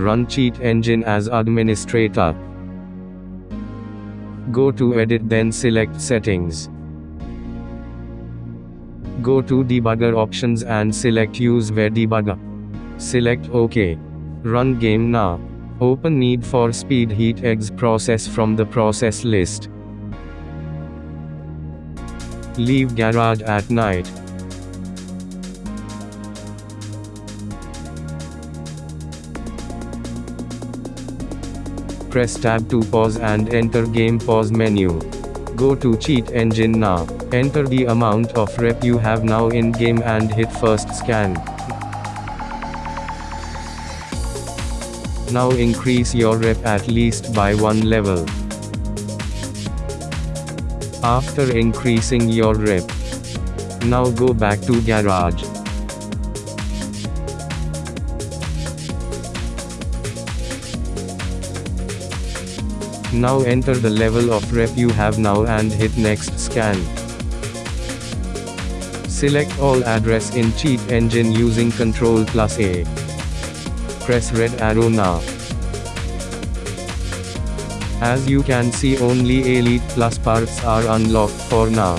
Run Cheat Engine as administrator. Go to Edit then select Settings. Go to Debugger options and select Use VEH Debugger. Select OK. Run game now. Open Need for Speed Heat exe process from the process list. Leave garage at night. Press tab to pause and enter game pause menu. Go to cheat engine now. Enter the amount of rep you have now in game and hit first scan. Now increase your rep at least by one level. After increasing your rep. Now go back to garage. Now enter the level of rep you have now and hit next scan. Select all address in cheat engine using Ctrl plus A. Press red arrow now. As you can see only Elite Plus parts are unlocked for now.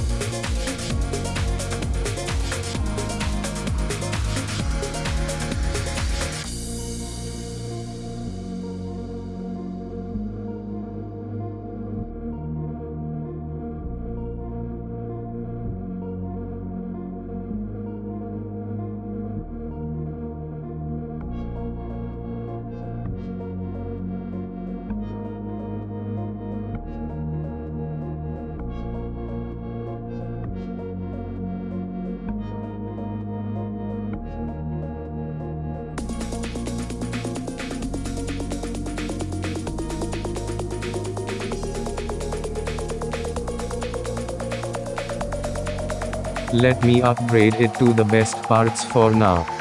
Let me upgrade it to the best parts for now.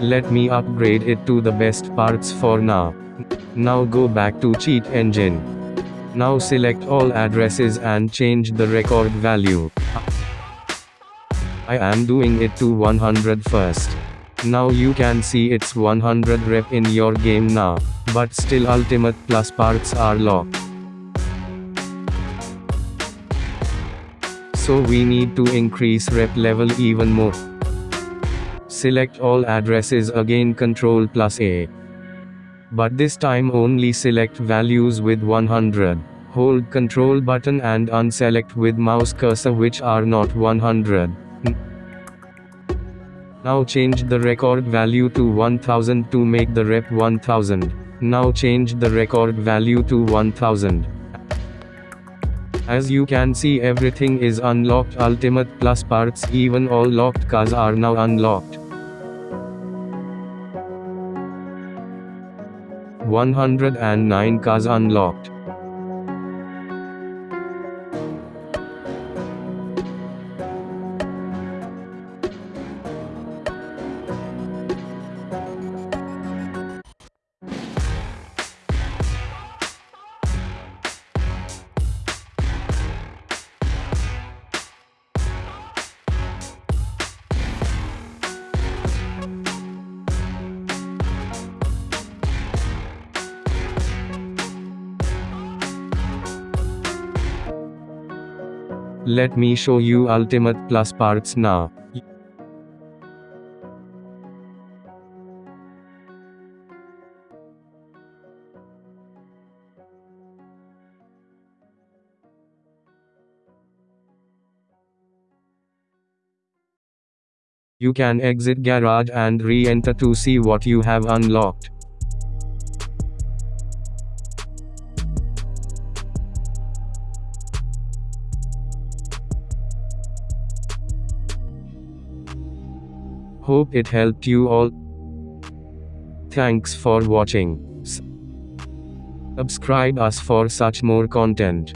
Let me upgrade it to the best parts for now. Now go back to cheat engine. Now select all addresses and change the record value. I am doing it to 100 first. Now you can see it's 100 rep in your game now, but still ultimate plus parts are locked. So we need to increase rep level even more. Select all addresses again Ctrl plus A. But this time only select values with 100. Hold Ctrl button and unselect with mouse cursor which are not 100. Now change the record value to 1000 to make the rep 1000. Now change the record value to 1000. As you can see everything is unlocked ultimate plus parts even all locked cars are now unlocked. 109 cars unlocked. Let me show you Ultimate Plus parts now. You can exit garage and re-enter to see what you have unlocked. Hope it helped you all. Thanks for watching. Subscribe us for such more content.